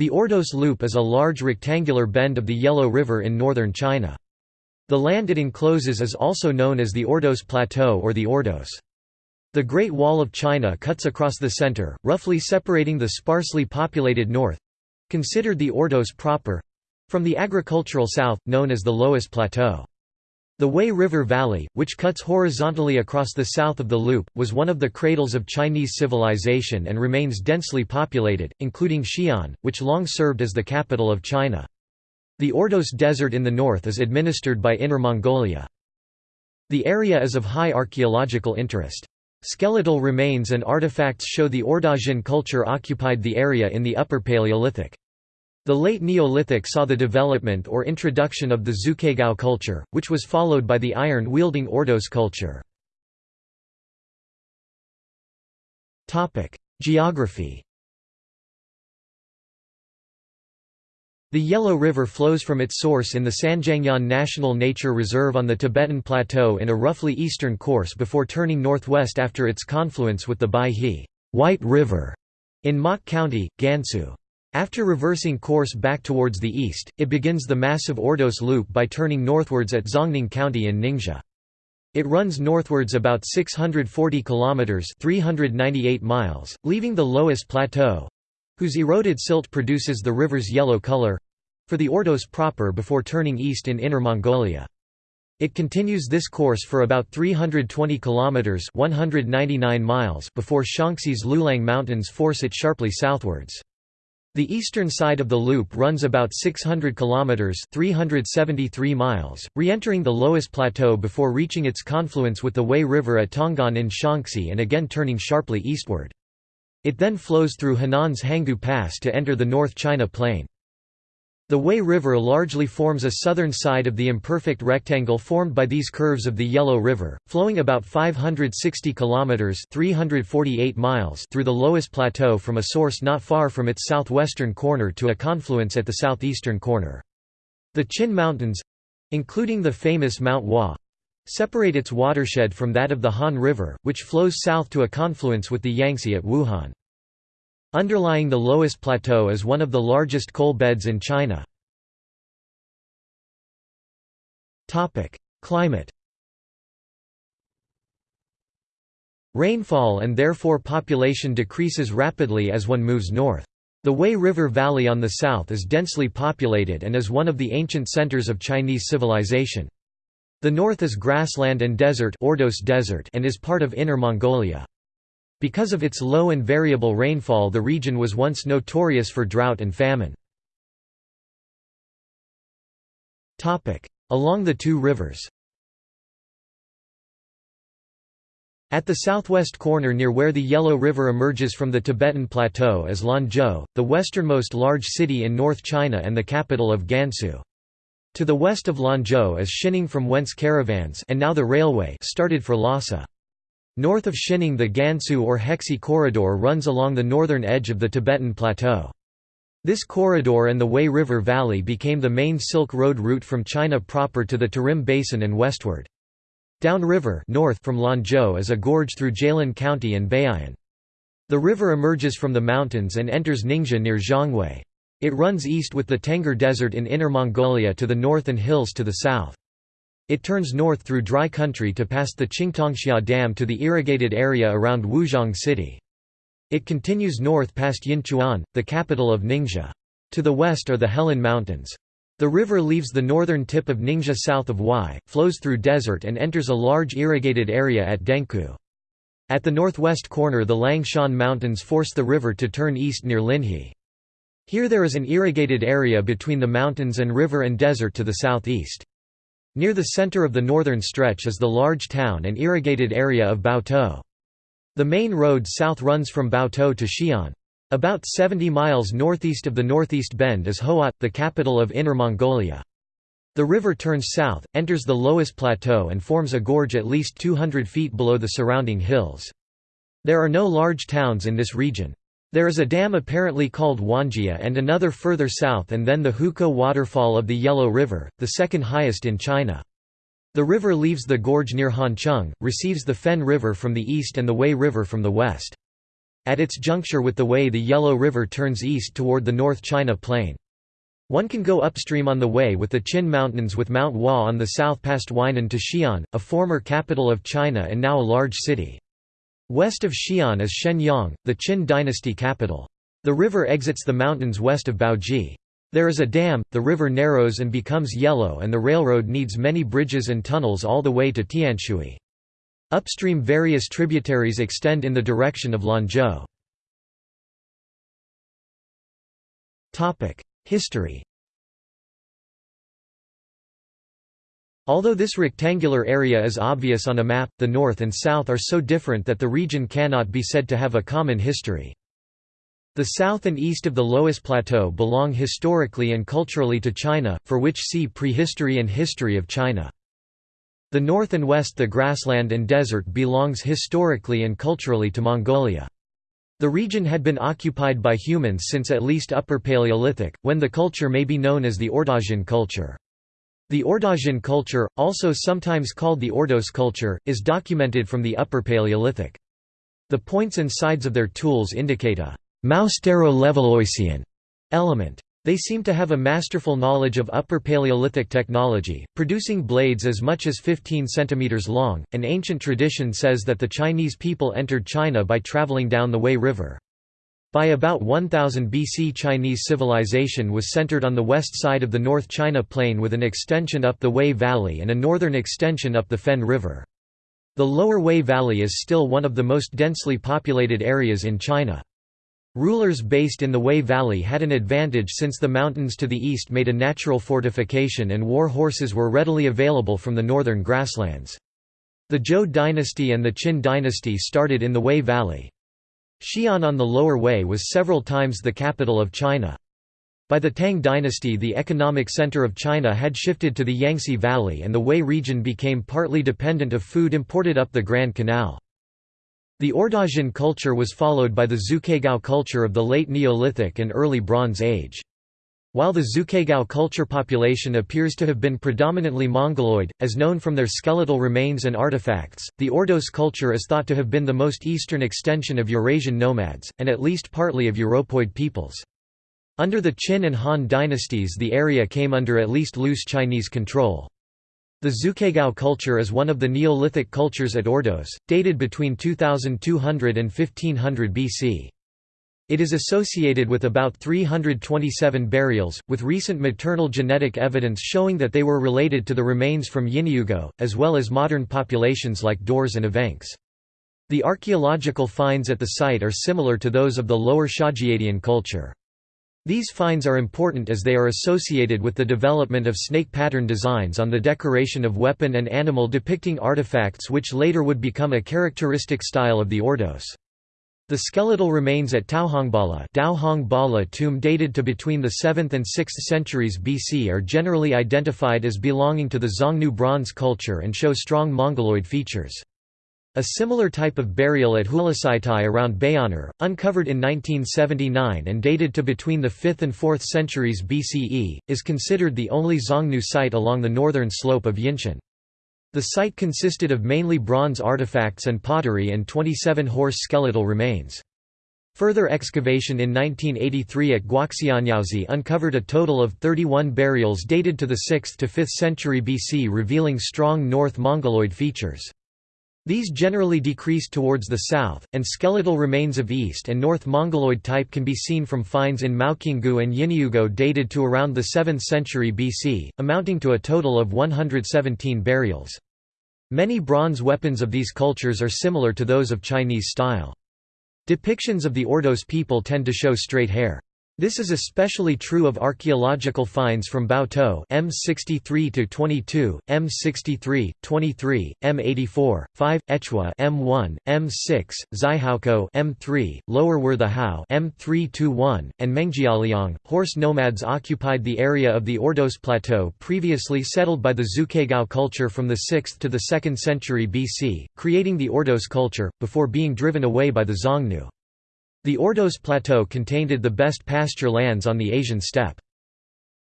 The Ordos Loop is a large rectangular bend of the Yellow River in northern China. The land it encloses is also known as the Ordos Plateau or the Ordos. The Great Wall of China cuts across the center, roughly separating the sparsely populated north—considered the Ordos proper—from the agricultural south, known as the Loess Plateau. The Wei River Valley, which cuts horizontally across the south of the loop, was one of the cradles of Chinese civilization and remains densely populated, including Xi'an, which long served as the capital of China. The Ordos Desert in the north is administered by Inner Mongolia. The area is of high archaeological interest. Skeletal remains and artifacts show the Ordosian culture occupied the area in the Upper Paleolithic. The late Neolithic saw the development or introduction of the Zhuquegao culture, which was followed by the iron-wielding Ordos culture. Geography The Yellow River flows from its source in the Sanjiangyuan National Nature Reserve on the Tibetan Plateau in a roughly eastern course before turning northwest after its confluence with the Baihe White River in Maqu County, Gansu. After reversing course back towards the east, it begins the massive Ordos Loop by turning northwards at Zhongning County in Ningxia. It runs northwards about 640 kilometers (398 miles), leaving the Loess Plateau, whose eroded silt produces the river's yellow color, for the Ordos proper before turning east in Inner Mongolia. It continues this course for about 320 kilometers (199 miles) before Shaanxi's Lüliang Mountains force it sharply southwards. The eastern side of the loop runs about 600 kilometers (373 miles), re-entering the Loess Plateau before reaching its confluence with the Wei River at Tongguan in Shaanxi and again turning sharply eastward. It then flows through Henan's Hangu Pass to enter the North China Plain. The Wei River largely forms a southern side of the imperfect rectangle formed by these curves of the Yellow River, flowing about 560 kilometers (348 miles) through the Loess Plateau from a source not far from its southwestern corner to a confluence at the southeastern corner. The Qin Mountains, including the famous Mount Hua, separate its watershed from that of the Han River, which flows south to a confluence with the Yangtze at Wuhan. Underlying the Loess Plateau is one of the largest coal beds in China. Climate Rainfall and therefore population decreases rapidly as one moves north. The Wei River Valley on the south is densely populated and is one of the ancient centers of Chinese civilization. The north is grassland and desert, Ordos desert and is part of Inner Mongolia. Because of its low and variable rainfall the region was once notorious for drought and famine. Along the two rivers At the southwest corner near where the Yellow River emerges from the Tibetan Plateau is Lanzhou, the westernmost large city in North China and the capital of Gansu. To the west of Lanzhou is Xining from whence caravans and now the railway started for Lhasa. North of Xining the Gansu or Hexi corridor runs along the northern edge of the Tibetan Plateau. This corridor and the Wei River Valley became the main Silk Road route from China proper to the Tarim Basin and westward. Downriver north from Lanzhou is a gorge through Jialan County and Bei'an. The river emerges from the mountains and enters Ningxia near Zhongwei. It runs east with the Tengger Desert in Inner Mongolia to the north and hills to the south. It turns north through dry country to past the Qingtongxia Dam to the irrigated area around Wuzhong City. It continues north past Yinchuan, the capital of Ningxia. To the west are the Helan Mountains. The river leaves the northern tip of Ningxia south of Wuhai, flows through desert and enters a large irrigated area at Dengkou. At the northwest corner the Langshan Mountains force the river to turn east near Linhe. Here there is an irrigated area between the mountains and river and desert to the southeast. Near the center of the northern stretch is the large town and irrigated area of Baotou. The main road south runs from Baotou to Xi'an. About 70 miles northeast of the northeast bend is Hohhot, the capital of Inner Mongolia. The river turns south, enters the Loess Plateau and forms a gorge at least 200 feet below the surrounding hills. There are no large towns in this region. There is a dam apparently called Wanjia and another further south and then the Hukou waterfall of the Yellow River, the second highest in China. The river leaves the gorge near Hancheng, receives the Fen River from the east and the Wei River from the west. at its juncture with the Wei the Yellow River turns east toward the North China Plain. One can go upstream on the Wei with the Qin Mountains with Mount Hua on the south past Huainan to Xi'an, a former capital of China and now a large city. West of Xi'an is Xianyang, the Qin dynasty capital. The river exits the mountains west of Baoji. There is a dam, the river narrows and becomes yellow and the railroad needs many bridges and tunnels all the way to Tianshui. Upstream various tributaries extend in the direction of Lanzhou. History Although this rectangular area is obvious on a map, the north and south are so different that the region cannot be said to have a common history. The south and east of the Loess Plateau belong historically and culturally to China, for which see Prehistory and History of China. The north and west the grassland and desert belongs historically and culturally to Mongolia. The region had been occupied by humans since at least Upper Paleolithic, when the culture may be known as the Ordosian culture. The Ordosian culture, also sometimes called the Ordos culture, is documented from the Upper Paleolithic. The points and sides of their tools indicate a Moustero-Levalloisian element. They seem to have a masterful knowledge of Upper Paleolithic technology, producing blades as much as 15 cm long. An ancient tradition says that the Chinese people entered China by traveling down the Wei River. By about 1000 BC Chinese civilization was centered on the west side of the North China Plain with an extension up the Wei Valley and a northern extension up the Fen River. The lower Wei Valley is still one of the most densely populated areas in China. Rulers based in the Wei Valley had an advantage since the mountains to the east made a natural fortification and war horses were readily available from the northern grasslands. The Zhou dynasty and the Qin dynasty started in the Wei Valley. Xi'an on the lower Wei was several times the capital of China. By the Tang dynasty the economic center of China had shifted to the Yangtze Valley and the Wei region became partly dependent of food imported up the Grand Canal. The Ordosian culture was followed by the Zhuquegao culture of the late Neolithic and early Bronze Age. While the Zhuquegao culture population appears to have been predominantly Mongoloid, as known from their skeletal remains and artifacts, the Ordos culture is thought to have been the most eastern extension of Eurasian nomads, and at least partly of Europoid peoples. Under the Qin and Han dynasties the area came under at least loose Chinese control. The Zhuquegao culture is one of the Neolithic cultures at Ordos, dated between 2200 and 1500 BC. It is associated with about 327 burials, with recent maternal genetic evidence showing that they were related to the remains from Yinyugo, as well as modern populations like Dors and Evenks. The archaeological finds at the site are similar to those of the lower Xiajiadian culture. These finds are important as they are associated with the development of snake pattern designs on the decoration of weapon and animal depicting artifacts which later would become a characteristic style of the Ordos. The skeletal remains at Taohongbala tomb dated to between the 7th and 6th centuries BC are generally identified as belonging to the Xiongnu bronze culture and show strong Mongoloid features. A similar type of burial at Hulasaitai around Bayanar, uncovered in 1979 and dated to between the 5th and 4th centuries BCE, is considered the only Xiongnu site along the northern slope of Yinshan. The site consisted of mainly bronze artifacts and pottery and 27 horse skeletal remains. Further excavation in 1983 at Guaxianyaozi uncovered a total of 31 burials dated to the 6th to 5th century BC revealing strong North Mongoloid features. These generally decreased towards the south, and skeletal remains of East and North Mongoloid type can be seen from finds in Maoqinggu and Yinyugo dated to around the 7th century BC, amounting to a total of 117 burials. Many bronze weapons of these cultures are similar to those of Chinese style. Depictions of the Ordos people tend to show straight hair. This is especially true of archaeological finds from Baotou M63-22, M63, 23, M84, 5, Echua M1, M6, Zaihaoko M3, Lower Werthe M321, and Mengjialiang. Horse nomads occupied the area of the Ordos Plateau previously settled by the Zhuquegao culture from the 6th to the 2nd century BC, creating the Ordos culture, before being driven away by the Xiongnu. The Ordos Plateau contained the best pasture lands on the Asian steppe.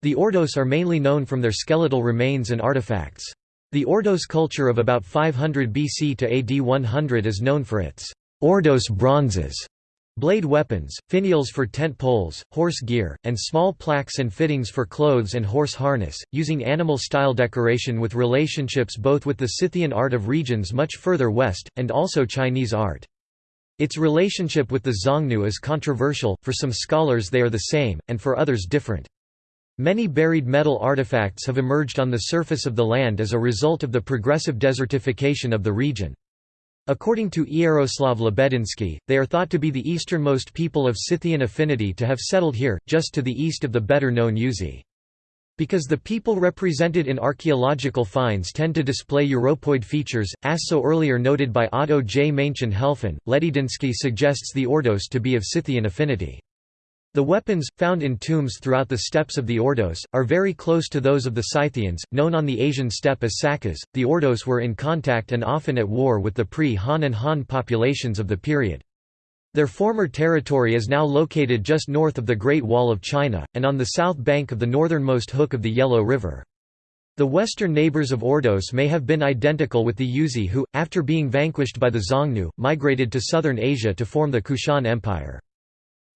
The Ordos are mainly known from their skeletal remains and artifacts. The Ordos culture of about 500 BC to AD 100 is known for its Ordos bronzes, Blade weapons, finials for tent poles, horse gear, and small plaques and fittings for clothes and horse harness, using animal-style decoration with relationships both with the Scythian art of regions much further west, and also Chinese art. Its relationship with the Xiongnu is controversial, for some scholars they are the same, and for others different. Many buried metal artifacts have emerged on the surface of the land as a result of the progressive desertification of the region. According to Iaroslav Lebedinsky, they are thought to be the easternmost people of Scythian affinity to have settled here, just to the east of the better-known Yuezhi. Because the people represented in archaeological finds tend to display Europoid features, as so earlier noted by Otto J. Maenchen Helfen, Lebedinsky suggests the Ordos to be of Scythian affinity. The weapons, found in tombs throughout the steppes of the Ordos, are very close to those of the Scythians, known on the Asian steppe as Sakas. The Ordos were in contact and often at war with the pre-Han and Han populations of the period. Their former territory is now located just north of the Great Wall of China, and on the south bank of the northernmost hook of the Yellow River. The western neighbors of Ordos may have been identical with the Yuezhi who, after being vanquished by the Xiongnu, migrated to southern Asia to form the Kushan Empire.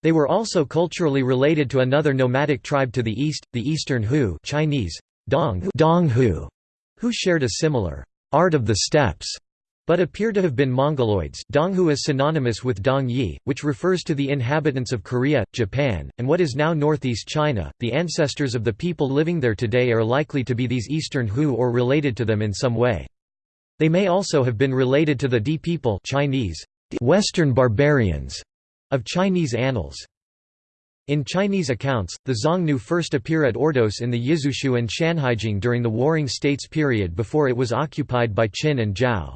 They were also culturally related to another nomadic tribe to the east, the Eastern Hu Chinese, Dong, Dong Hu, who shared a similar art of the steppes, but appear to have been Mongoloids. Donghu is synonymous with Dong Yi, which refers to the inhabitants of Korea, Japan, and what is now northeast China. The ancestors of the people living there today are likely to be these Eastern Hu or related to them in some way. They may also have been related to the Di people Chinese, Western barbarians of Chinese annals. In Chinese accounts, the Xiongnu first appear at Ordos in the Yizhuqiu and Shanhaijing during the Warring States period before it was occupied by Qin and Zhao.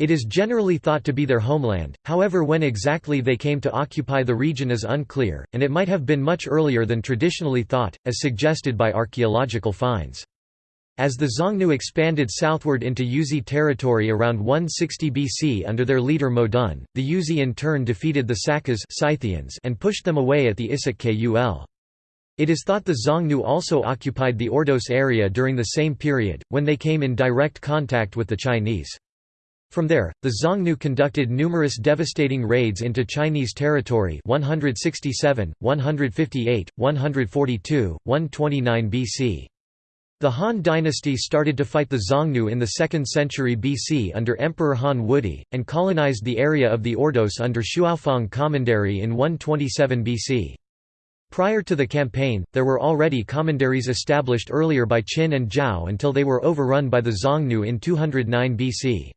It is generally thought to be their homeland, however when exactly they came to occupy the region is unclear, and it might have been much earlier than traditionally thought, as suggested by archaeological finds. As the Xiongnu expanded southward into Yuezhi territory around 160 BC under their leader Modun, the Yuezhi in turn defeated the Sakas Scythians and pushed them away at the Issyk Kul. It is thought the Xiongnu also occupied the Ordos area during the same period, when they came in direct contact with the Chinese. From there, the Xiongnu conducted numerous devastating raids into Chinese territory 167, 158, 142, 129 BC. The Han dynasty started to fight the Xiongnu in the 2nd century BC under Emperor Han Wudi, and colonized the area of the Ordos under Shuofang Commandery in 127 BC. Prior to the campaign, there were already commanderies established earlier by Qin and Zhao until they were overrun by the Xiongnu in 209 BC.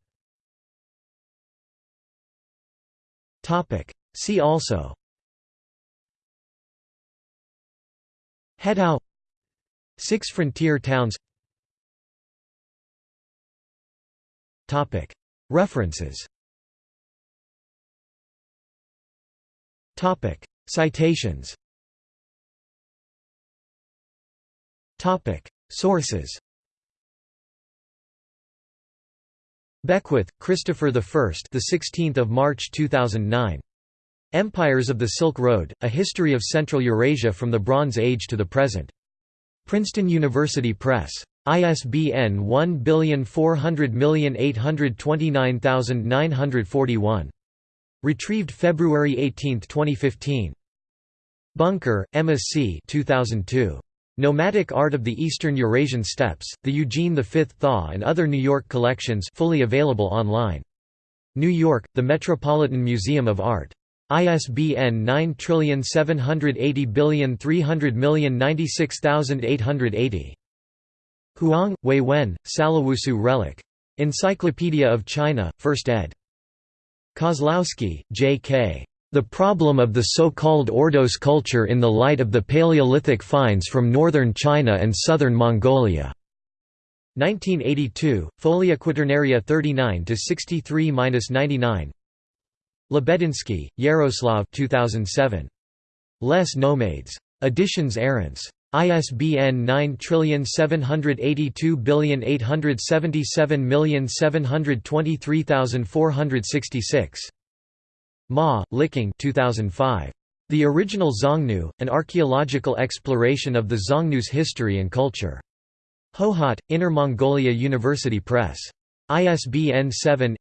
See also. Hedao Six frontier towns. References. Citations. Sources Beckwith, Christopher I. The 16th of March 2009. Empires of the Silk Road: A History of Central Eurasia from the Bronze Age to the Present. Princeton University Press. ISBN 14008299941. Retrieved February 18, 2015. Bunker, Emma C. 2002. Nomadic Art of the Eastern Eurasian Steppes, The Eugene V Thaw and Other New York Collections fully available online. New York, The Metropolitan Museum of Art. ISBN 9780300096880. Huang, Wei Wen, Salawusu Relic. Encyclopedia of China, 1st ed. Kozlowski, J.K. The Problem of the So-Called Ordos Culture in the Light of the Paleolithic Finds from Northern China and Southern Mongolia. 1982, Folia Quaternaria 39–63–99 Lebedinsky, Yaroslav 2007. Les Nomades. Editions Arents. ISBN 9782877723466. Ma, Liqing 2005. The Original Xiongnu, An Archaeological Exploration of the Xiongnu's History and Culture. Hohhot, Inner Mongolia University Press. ISBN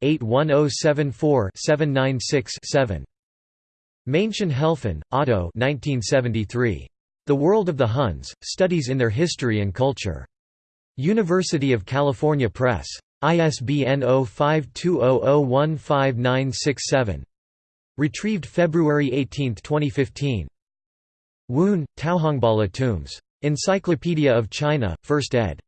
7-81074-796-7. Männchen Helfen, Otto 1973. The World of the Huns, Studies in Their History and Culture. University of California Press. ISBN 0520015967. Retrieved February 18, 2015. Woon, Taohongbala Tombs. Encyclopedia of China, 1st ed.